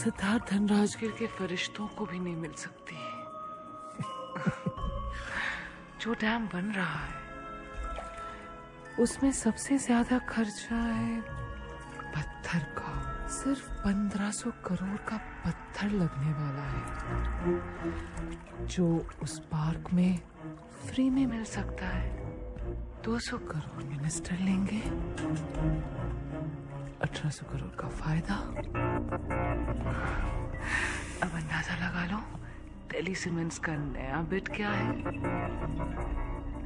सिद्धार्थ धनराजगिर के फरिश्तों को भी नहीं मिल सकती। जो डैम बन रहा है, उसमें सबसे ज़्यादा खर्चा है पत्थर का। सिर्फ़ पंद्रह सौ करोड़ का पत्थर लगने वाला है, जो उस पार्क में फ्री में मिल सकता है। दो सौ करोड़ मिनिस्टर लेंगे, अठारह सौ करोड़ का फ़ायदा। दिल्ली सीमेंट्स का नया बिट क्या है?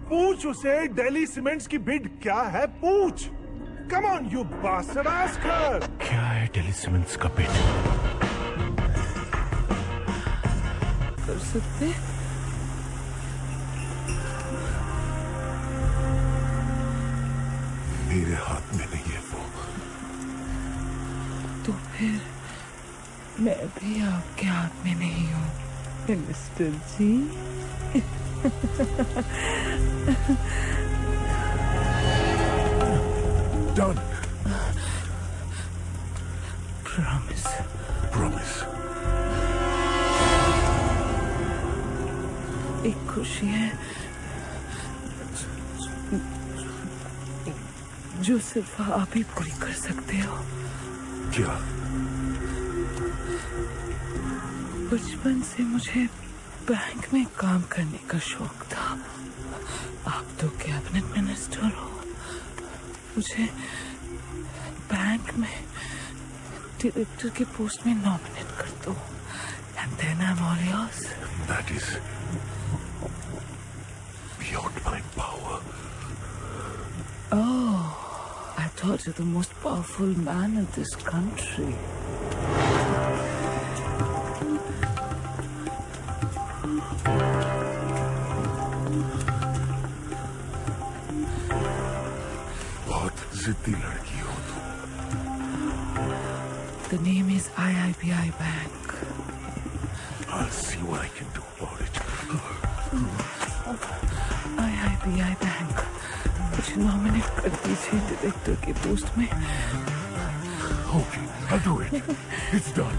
पूछ उसे दिल्ली सीमेंट्स की बिड क्या है? पूछ। Come on you bastard ask her क्या है दिल्ली सीमेंट्स का बिट कर सकते मेरे हाथ में नहीं है वो। तो फिर मैं भी आपके हाथ में नहीं हूँ। Minister ji done promise promise एक खुशी है जो सिर्फ़ आप ही पूरी कर सकते हो। क्या? बचपन से मुझे बैंक में काम करने का शौक था। आप तो कैबिनेट मिनिस्टर हो। मुझे बैंक में डायरेक्टर के पोस्ट में नॉमिनेट कर दो। And then I am all yours that is beyond my power Oh, I thought you're the most powerful man in this country. बहुत जिद्दी लड़की हो तुम The name is IIBI Bank. I'll see what I can do about it. IIBI Bank. मुझे nominate कर दीजिए director के post में Okay, I'll do it. It's done.